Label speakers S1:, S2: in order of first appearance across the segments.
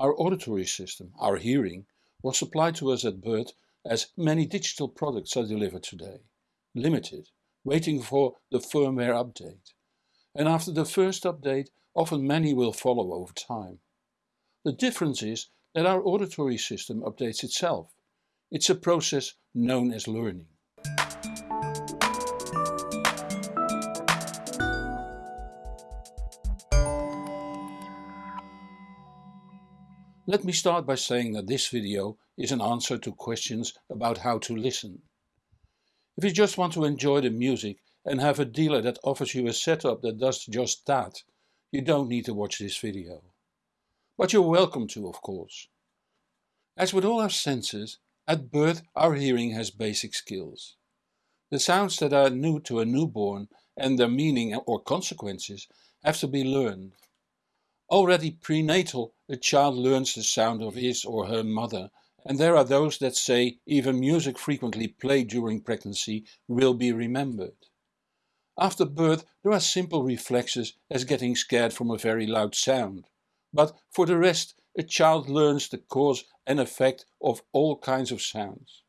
S1: Our auditory system, our hearing, was supplied to us at birth as many digital products are delivered today. Limited, waiting for the firmware update. And after the first update, often many will follow over time. The difference is that our auditory system updates itself. It's a process known as learning. Let me start by saying that this video is an answer to questions about how to listen. If you just want to enjoy the music and have a dealer that offers you a setup that does just that, you don't need to watch this video. But you're welcome to of course. As with all our senses, at birth our hearing has basic skills. The sounds that are new to a newborn and their meaning or consequences have to be learned. Already prenatal a child learns the sound of his or her mother and there are those that say even music frequently played during pregnancy will be remembered. After birth there are simple reflexes as getting scared from a very loud sound. But for the rest a child learns the cause and effect of all kinds of sounds.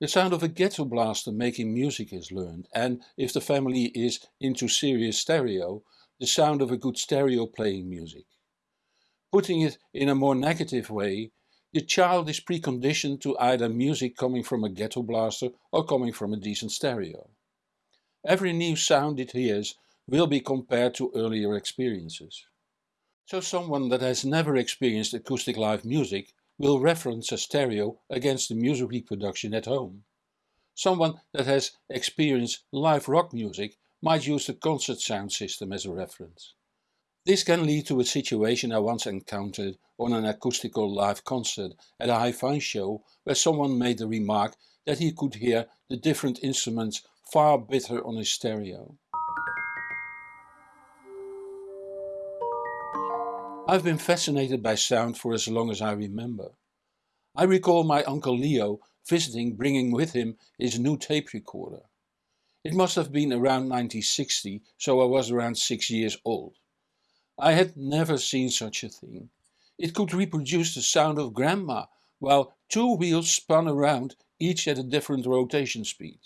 S1: The sound of a ghetto blaster making music is learned and, if the family is into serious stereo, the sound of a good stereo playing music. Putting it in a more negative way, the child is preconditioned to either music coming from a ghetto blaster or coming from a decent stereo. Every new sound it hears will be compared to earlier experiences. So someone that has never experienced acoustic live music will reference a stereo against the music reproduction at home. Someone that has experienced live rock music might use the concert sound system as a reference. This can lead to a situation I once encountered on an acoustical live concert at a hi-fi show where someone made the remark that he could hear the different instruments far better on his stereo. I've been fascinated by sound for as long as I remember. I recall my uncle Leo visiting bringing with him his new tape recorder. It must have been around 1960, so I was around 6 years old. I had never seen such a thing. It could reproduce the sound of grandma, while two wheels spun around, each at a different rotation speed.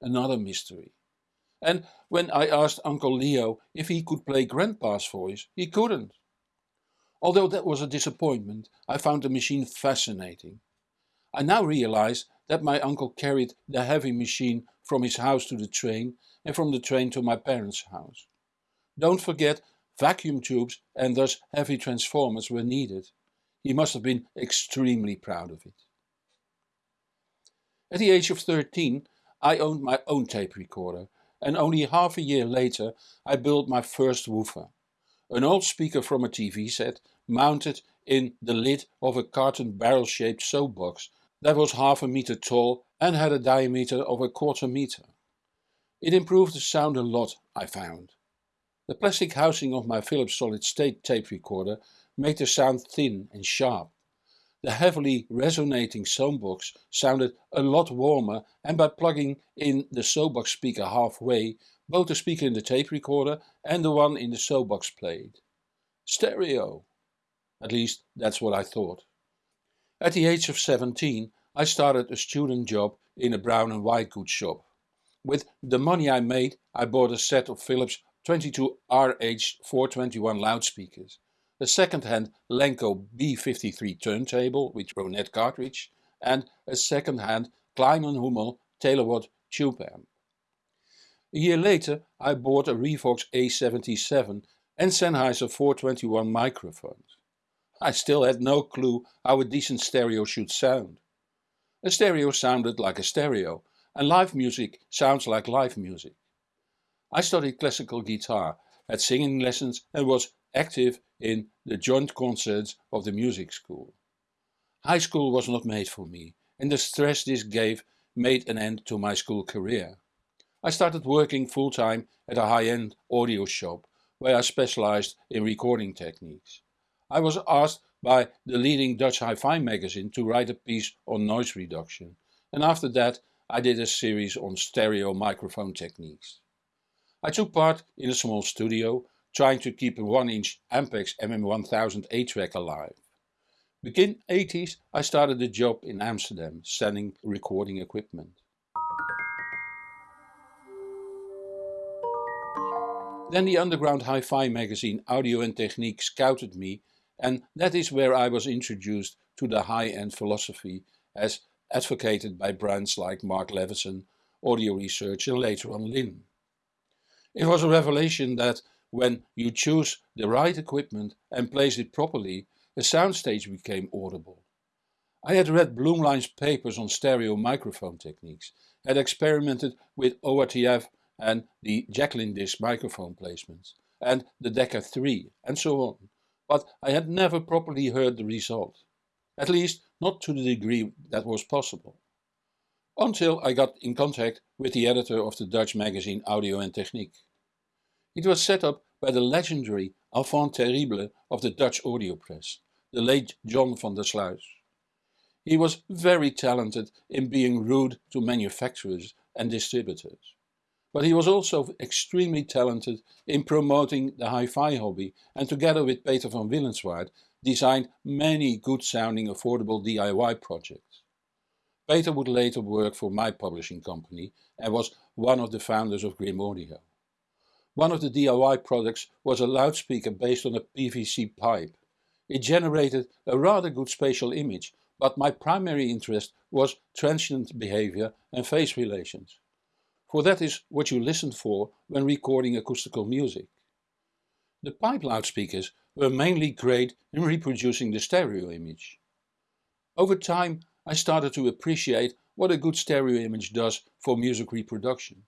S1: Another mystery. And when I asked Uncle Leo if he could play grandpa's voice, he couldn't. Although that was a disappointment, I found the machine fascinating. I now realize that my uncle carried the heavy machine from his house to the train and from the train to my parents' house. Don't forget Vacuum tubes and thus heavy transformers were needed. He must have been extremely proud of it. At the age of 13 I owned my own tape recorder and only half a year later I built my first woofer. An old speaker from a TV set mounted in the lid of a carton barrel shaped soap box that was half a meter tall and had a diameter of a quarter meter. It improved the sound a lot, I found. The plastic housing of my Philips solid state tape recorder made the sound thin and sharp. The heavily resonating soapbox sounded a lot warmer and by plugging in the soapbox speaker halfway, both the speaker in the tape recorder and the one in the soapbox played. Stereo! At least that's what I thought. At the age of 17 I started a student job in a brown and white goods shop. With the money I made I bought a set of Philips 22RH421 loudspeakers, a second-hand Lenco B53 turntable with Ronette cartridge and a second-hand Klein & Hummel Telewatt tube amp. A year later I bought a Revox A77 and Sennheiser 421 microphones. I still had no clue how a decent stereo should sound. A stereo sounded like a stereo and live music sounds like live music. I studied classical guitar, had singing lessons and was active in the joint concerts of the music school. High school was not made for me and the stress this gave made an end to my school career. I started working full-time at a high-end audio shop where I specialized in recording techniques. I was asked by the leading Dutch hi-fi magazine to write a piece on noise reduction and after that I did a series on stereo microphone techniques. I took part in a small studio, trying to keep a 1-inch Ampex MM1000 8-track alive. Begin 80s I started a job in Amsterdam selling recording equipment. Then the underground hi-fi magazine Audio and Technique scouted me and that is where I was introduced to the high-end philosophy as advocated by brands like Mark Levinson, Audio Research and later on Linn. It was a revelation that when you choose the right equipment and place it properly, a soundstage became audible. I had read Blumlein's papers on stereo microphone techniques, had experimented with ORTF and the Jecklin disc microphone placements, and the Decca tree and so on, but I had never properly heard the result. At least not to the degree that was possible. Until I got in contact with the editor of the Dutch magazine Audio and Techniek. It was set up by the legendary enfant terrible of the Dutch audio press, the late John van der Sluis. He was very talented in being rude to manufacturers and distributors. But he was also extremely talented in promoting the hi-fi hobby and together with Peter van Willenswaard designed many good sounding affordable DIY projects. Peter would later work for my publishing company and was one of the founders of Grimm Audio. One of the DIY products was a loudspeaker based on a PVC pipe. It generated a rather good spatial image, but my primary interest was transient behavior and phase relations for that is what you listen for when recording acoustical music. The pipe loudspeakers were mainly great in reproducing the stereo image. Over time I started to appreciate what a good stereo image does for music reproduction.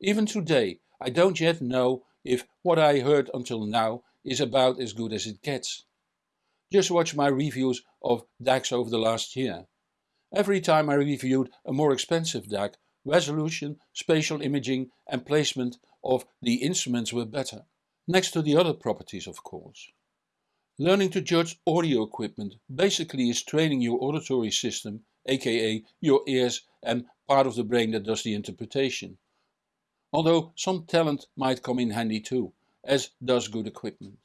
S1: Even today I don't yet know if what I heard until now is about as good as it gets. Just watch my reviews of DACs over the last year. Every time I reviewed a more expensive DAC resolution, spatial imaging and placement of the instruments were better, next to the other properties of course. Learning to judge audio equipment basically is training your auditory system, aka your ears and part of the brain that does the interpretation. Although some talent might come in handy too, as does good equipment.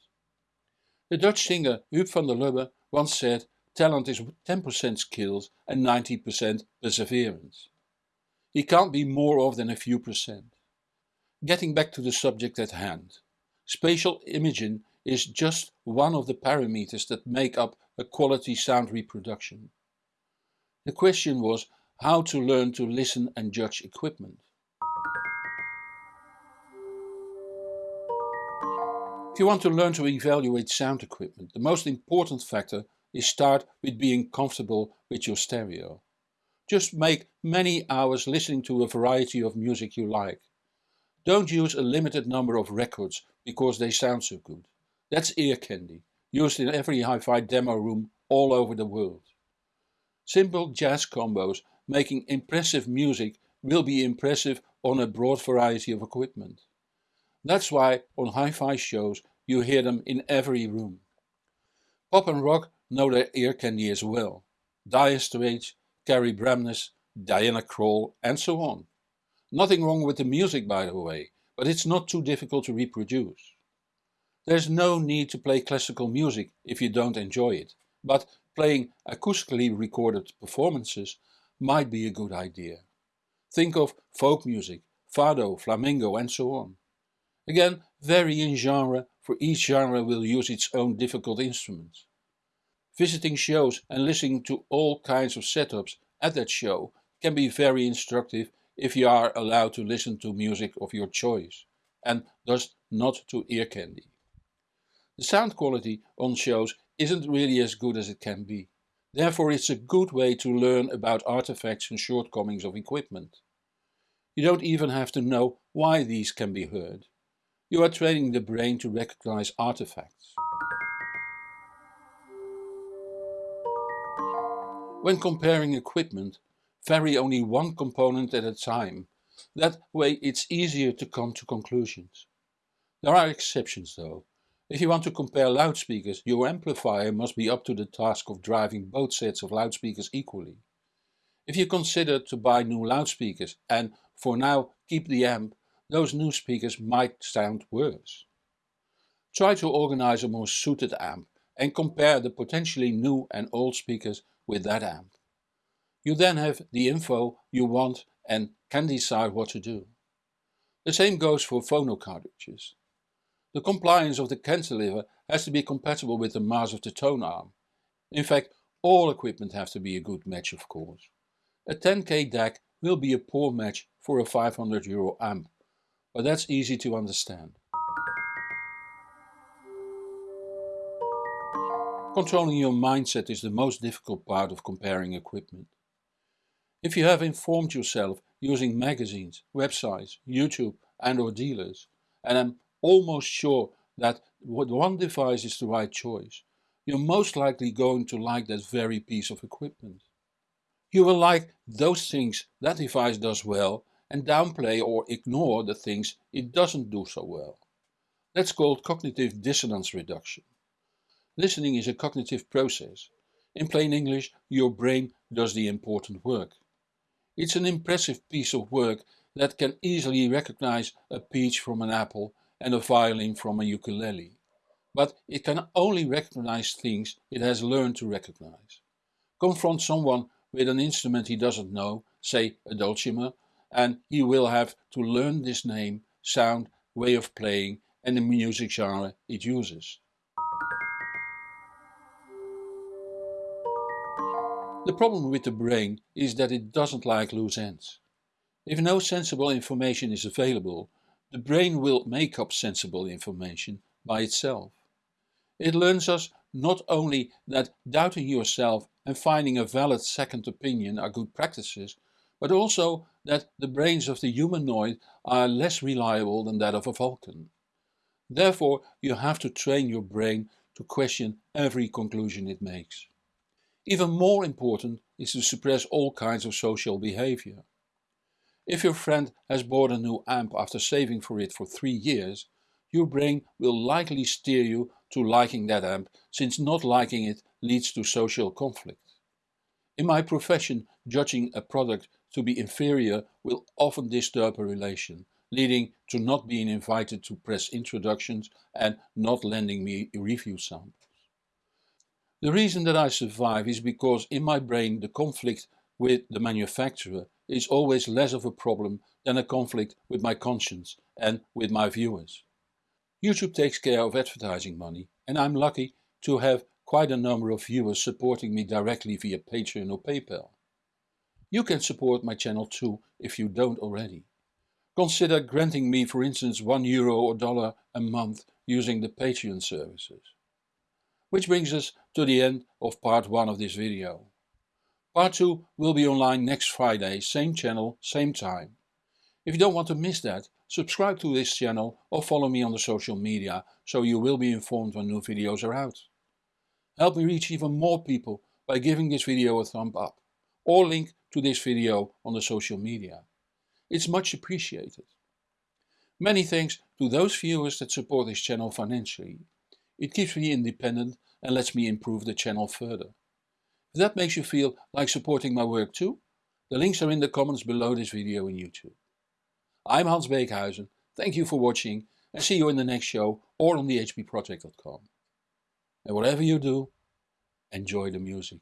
S1: The Dutch singer Huub van der Lubbe once said talent is 10% skills and 90% perseverance. He can't be more off than a few percent. Getting back to the subject at hand. Spatial imaging is just one of the parameters that make up a quality sound reproduction. The question was how to learn to listen and judge equipment. If you want to learn to evaluate sound equipment, the most important factor is start with being comfortable with your stereo. Just make many hours listening to a variety of music you like. Don't use a limited number of records because they sound so good. That's ear candy, used in every hi-fi demo room all over the world. Simple jazz combos making impressive music will be impressive on a broad variety of equipment. That's why on hi-fi shows you hear them in every room. Pop and rock know their ear candy as well. Dire Straits, Kari Bremnes, Diana Krall and so on. Nothing wrong with the music by the way, but it's not too difficult to reproduce. There's no need to play classical music if you don't enjoy it, but playing acoustically recorded performances might be a good idea. Think of folk music, fado, flamenco and so on. Again, vary in genre, for each genre will use its own difficult instruments. Visiting shows and listening to all kinds of setups at that show can be very instructive if you are allowed to listen to music of your choice, and thus not to ear candy. The sound quality on shows isn't really as good as it can be. Therefore it's a good way to learn about artifacts and shortcomings of equipment. You don't even have to know why these can be heard. You are training the brain to recognize artifacts. When comparing equipment, vary only one component at a time. That way it's easier to come to conclusions. There are exceptions though. If you want to compare loudspeakers, your amplifier must be up to the task of driving both sets of loudspeakers equally. If you consider to buy new loudspeakers and, for now, keep the amp, those new speakers might sound worse. Try to organize a more suited amp and compare the potentially new and old speakers with that amp. You then have the info you want and can decide what to do. The same goes for phono cartridges. The compliance of the cantilever has to be compatible with the mass of the tone arm. In fact, all equipment have to be a good match of course. A 10k DAC will be a poor match for a 500 euro amp, but that's easy to understand. Controlling your mindset is the most difficult part of comparing equipment. If you have informed yourself using magazines, websites, YouTube and or dealers, and I'm almost sure that one device is the right choice, you're most likely going to like that very piece of equipment. You will like those things that device does well and downplay or ignore the things it doesn't do so well. That's called cognitive dissonance reduction. Listening is a cognitive process. In plain English, your brain does the important work. It's an impressive piece of work that can easily recognize a peach from an apple and a violin from a ukulele. But it can only recognize things it has learned to recognize. Confront someone with an instrument he doesn't know, say a dulcimer, and he will have to learn this name, sound, way of playing and the music genre it uses. The problem with the brain is that it doesn't like loose ends. If no sensible information is available, the brain will make up sensible information by itself. It learns us not only that doubting yourself and finding a valid second opinion are good practices, but also that the brains of the humanoid are less reliable than that of a Vulcan. Therefore you have to train your brain to question every conclusion it makes. Even more important is to suppress all kinds of social behavior. If your friend has bought a new amp after saving for it for three years, your brain will likely steer you to liking that amp since not liking it leads to social conflict. In my profession, judging a product to be inferior will often disturb a relation, leading to not being invited to press introductions and not lending me review samples. The reason that I survive is because in my brain the conflict with the manufacturer is always less of a problem than a conflict with my conscience and with my viewers. YouTube takes care of advertising money and I'm lucky to have quite a number of viewers supporting me directly via Patreon or PayPal. You can support my channel too if you don't already. Consider granting me for instance 1 euro or dollar a month using the Patreon services. Which brings us to the end of part 1 of this video. Part 2 will be online next Friday, same channel, same time. If you don't want to miss that, subscribe to this channel or follow me on the social media so you will be informed when new videos are out. Help me reach even more people by giving this video a thumb up or link to this video on the social media. It's much appreciated. Many thanks to those viewers that support this channel financially. It keeps me independent and lets me improve the channel further. If that makes you feel like supporting my work too, the links are in the comments below this video in YouTube. I'm Hans Beekhuizen, thank you for watching and see you in the next show or on thehbproject.com. And whatever you do, enjoy the music.